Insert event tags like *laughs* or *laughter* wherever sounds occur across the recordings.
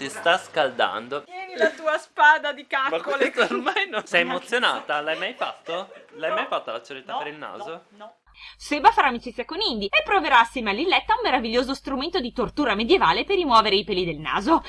Si sta scaldando. Tieni la tua spada di Ma caccole. questo ormai non... Sei emozionata? L'hai mai fatto? L'hai mai fatta la ceretta No, per il naso? No, no. Seba farà amicizia con Indy e proverà assieme a Lilletta un meraviglioso strumento di tortura medievale per rimuovere i peli del naso.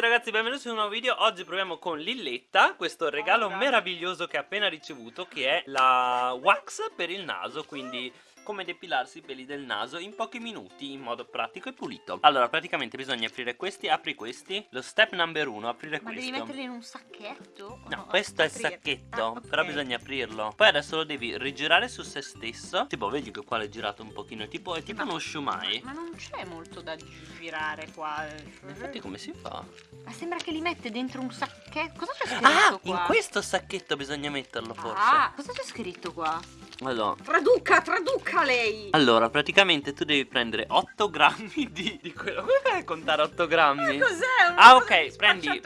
Tutti ragazzi, benvenuti in un nuovo video. Oggi proviamo con Lilletta questo regalo meraviglioso che ha appena ricevuto che è la wax per il naso, quindi come depilarsi i peli del naso in pochi minuti in modo pratico e pulito. Allora, praticamente bisogna aprire questi, apri questi. Lo step number uno, aprire Ma questo. devi metterli in un sacchetto? o No, questo è il sacchetto, Ah, ok. però bisogna aprirlo. Poi adesso lo devi rigirare su se stesso. Tipo, vedi che qua l'hai girato un pochino, tipo, è tipo Ma- uno shumai. Ma non c'è molto da girare qua. Infatti come si fa? Ma sembra che li mette dentro un sacchetto. Cosa c'è scritto Ah, qua? in questo sacchetto bisogna metterlo forse. Ah, cosa c'è scritto qua? Allora, Traduca, traduca lei! allora, praticamente tu devi prendere 8 grammi di, di quello. Come fai a contare 8 grammi? Ma cos'è? Ah, ok, di prendi-?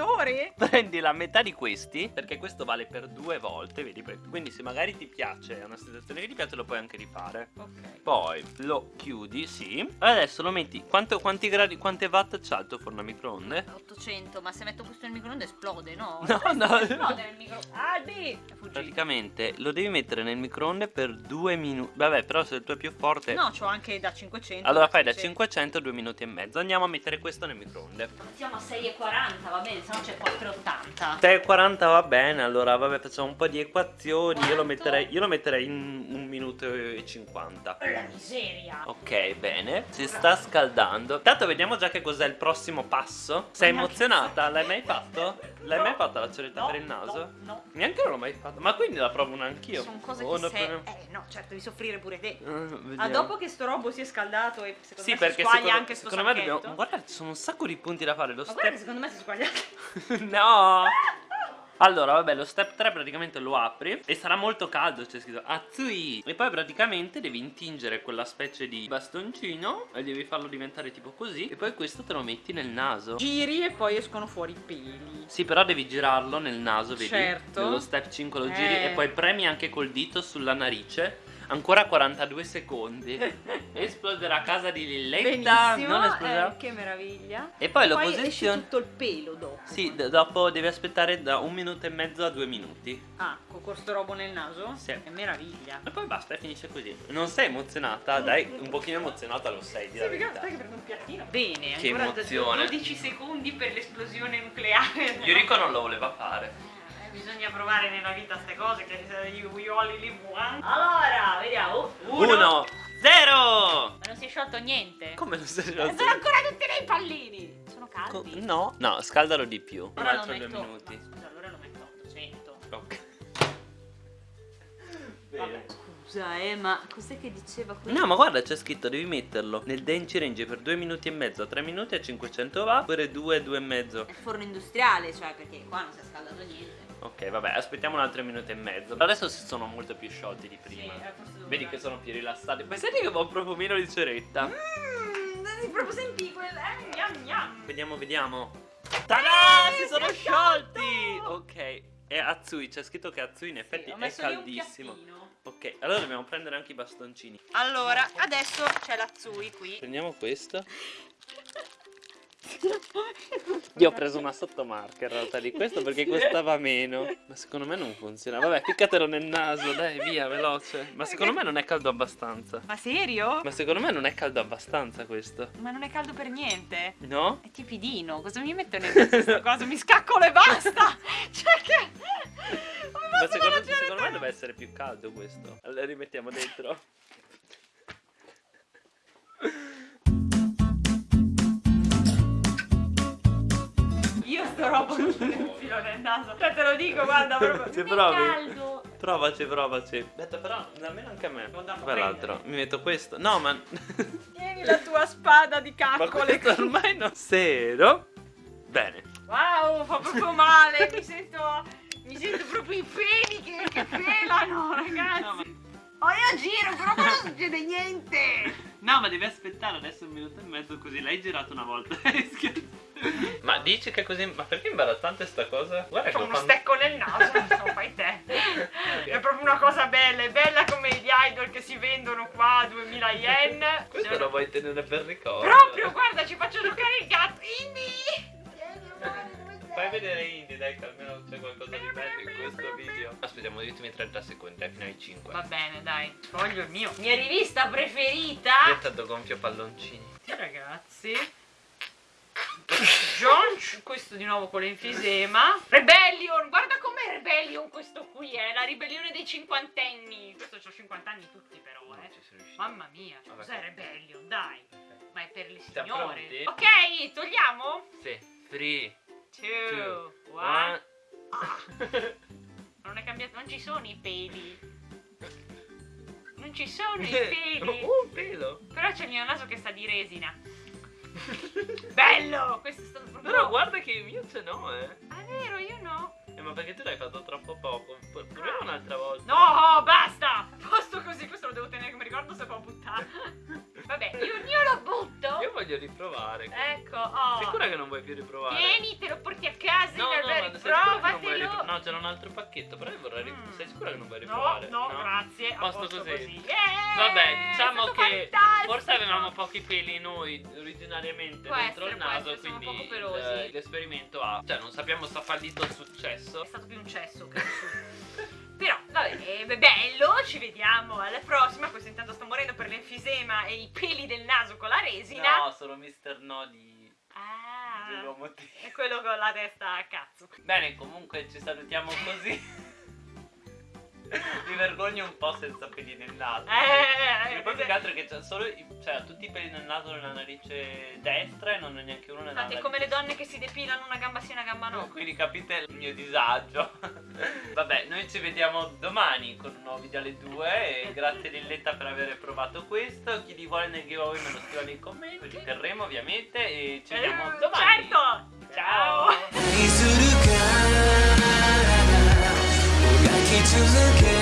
Prendi la metà di questi, perché questo vale per due volte, vedi? Quindi se magari ti piace, è una situazione che ti piace, lo puoi anche rifare. Ok. Poi lo chiudi, sì. E adesso lo metti. Quanto, quanti gradi, quante watt c'ha il tuo forno a microonde? 800, ma se metto questo nel microonde esplode, no? *laughs* No, no. Esplode nel microonde. Albi! Praticamente lo devi mettere nel microonde per due minuti. Vabbè, però se il tuo è più forte. No, c'ho anche da 500. Allora fai da 600. 500 a 2 minuti e mezzo. Andiamo a mettere questo nel microonde. Mettiamo a 6,40, va bene, se no c'è 4,80. 3,40 va bene, allora vabbè facciamo un po' di equazioni. Io lo metterei, io lo metterei in un minuto e 50. La miseria. Ok, bene. Si sta scaldando. Tanto vediamo già che cos'è il prossimo passo. Sei emozionata? L'hai mai fatto? L'hai mai fatta la ceretta No, per il naso? No, no. Neanche io l'ho mai fatto. Ma quindi la provo anch'io. Sono cose Oh, che se... Eh, no, certo, devi soffrire pure te. Vediamo. Ah, dopo che sto robo si è scaldato e secondo Sì, me perché si squaglia secondo, anche sto secondo me dobbiamo. Guarda, ci sono un sacco di punti da fare. Lo Ma guarda che step. secondo me si squaglia *laughs* no! Allora, vabbè, lo step 3 praticamente lo apri e sarà molto caldo, c'è scritto Atsui! E poi praticamente devi intingere quella specie di bastoncino e devi farlo diventare tipo così e poi questo te lo metti nel naso. Giri e poi escono fuori i peli. Sì, però devi girarlo nel naso, vedi? Certo. Nello step 5 lo Eh. giri e poi premi anche col dito sulla narice. Ancora 42 secondi. *laughs* Esploderà a casa di Lilletta. Benissimo, Non esploderà. eh, che meraviglia. E poi lo posizioni. tutto il pelo dopo. Sì, d- dopo devi aspettare da un minuto e mezzo a due minuti. Ah, con questo robo nel naso? Sì. È meraviglia. E poi basta, e finisce così. Non sei emozionata? Dai, un pochino emozionata lo sei, di la verità. che prendo un piattino. Bene, Che ancora emozione. 12 secondi per l'esplosione nucleare. *laughs* Yuriko non lo voleva fare. Bisogna provare nella vita queste cose che you only live one. Allora, vediamo. Uno, zero! Ma non si è sciolto niente. Come non sei Eh, Sono ancora tutti nei pallini. Sono caldi. No, no, scaldalo di più. Un altro due minuti. Ma scusa, allora lo metto a 800. Ok. Vabbè, Bene. scusa, eh, ma cos'è che diceva qui? No, ma guarda, c'è scritto devi metterlo nel denci range per 2 minuti e mezzo, a 3 minuti a 500 watt, oppure 2, 2 e mezzo. È il forno industriale, cioè, perché qua non si è scaldato niente. Ok, vabbè, aspettiamo un altro minuto e mezzo. Adesso si sono molto più sciolti di prima. Sì, Vedi che sono più rilassati. Pensate che ho un profumino di ceretta. Mmm, proprio sentì quel... Eh, gnam gnam. Vediamo, vediamo. Tada! Eh, Si sono è sciolti! Ok. E Atsui, c'è scritto che Atsui in effetti Ho è caldissimo. Ok, allora dobbiamo prendere anche i bastoncini. Allora, adesso c'è la Zui qui. Prendiamo questo. *laughs* *laughs* Io ho preso una sottomarca in realtà di questo perché costava meno. Ma secondo me non funziona. Vabbè, ficcatelo nel naso, dai, via, veloce. Ma secondo me non è caldo abbastanza. Ma serio? Ma secondo me non è caldo abbastanza questo. Ma non è caldo per niente. No? È tipidino, cosa mi metto nel mezzo questa *laughs* cosa? Mi scaccolo e basta! *laughs* Cioè che... Ma posso secondo, secondo me deve essere più caldo questo. Allora rimettiamo dentro. Sto con il filo nel naso. Cioè te lo dico, guarda proprio. È provi? caldo. Provaci, provaci. Aspetta, però almeno anche a me. Prendere. Mi metto questo. No, ma. Tieni la tua spada di *laughs* ma caccole. questo ormai non. Zero. Bene. Wow, fa proprio male. Mi sento. Mi sento proprio i peli che, che pelano, ragazzi. No, ma- Oh, io giro, però non succede niente. No, ma devi aspettare adesso un minuto e mezzo così l'hai girato una volta. *laughs* *laughs* ma dici che così. Ma perché è imbarazzante sta cosa? Guarda che C'ho uno fanno- stecco nel naso, non fai te. *laughs* È proprio una cosa bella, è bella come gli 2000 yen. Questo Sono- lo vuoi tenere per ricordo? Proprio, guarda, ci faccio giocare il gatto. Indy! Fai vedere Indy, dai, che almeno c'è qualcosa di bello in questo video. Aspettiamo gli ultimi 30 secondi, dai, fino ai 5. Va bene, dai. Sfoglio il mio. Mia rivista preferita. Io tanto gonfio palloncini. Sì, ragazzi. John, questo di nuovo con l'enfisema. Rebellion, guarda com'è Rebellion questo qui, è la ribellione dei cinquantenni. Questo c'ho 50 anni tutti però, Non eh. Mamma mia, cioè, cos'è. Rebellion? Dai, ma è per le signore. Ok, togliamo. Sì. 3, Two, 2, one. 1. Non è cambiato, non ci sono i peli. Non ci *laughs* sono i peli. Un pelo. Però c'è il mio naso che sta di resina. Bello! Questo è stato proprio. Però guarda che io ce n'ho, eh. Ah, è vero, io no. Eh, ma perché tu l'hai fatto troppo poco? Proviamo un'altra volta. No, basta! Posto così, questo lo devo tenere come ricordo se può buttare. Vabbè, io, io lo butto. Io voglio riprovare. Ecco, oh. Sicura che non vuoi più riprovare? Tieni, te lo porti a casa. No, in no, ma albergo, sei sicura che non vuoi provatelo. riprovare? No, c'era un altro pacchetto, però io vorrei Mm. Sei sicura che non vuoi No, riprovare? no, grazie. Posto posto così. Yeah, Vabbè, diciamo che fantastico. forse avevamo pochi peli noi originariamente Può dentro essere, il naso, essere, quindi il- l'esperimento ha, cioè non sappiamo se ha fallito o successo. È stato più un cesso che un su. *laughs* Vabbè, è bello, ci vediamo alla prossima. Questo intanto sta morendo per l'enfisema e i peli del naso con la resina. No, sono Mr. No di Ah, è quello con la testa a cazzo. Bene, comunque ci salutiamo così. *laughs* Mi vergogno un po' senza peli nel naso. Eh, Il poi più che altro è che c'ha solo cioè, tutti i peli nel naso nella narice destra e non ha neanche uno nella Infatti, è narice come le donne che si depilano una gamba sì, una gamba no. No, quindi capite il mio disagio. *laughs* Vabbè, noi ci vediamo domani con un nuovo video alle 2 e grazie Lilletta per aver provato questo. Chi li vuole nel giveaway me lo scriva nei commenti. Ci terremo ovviamente e ci vediamo Eh, domani. Certo! Ciao. to the game.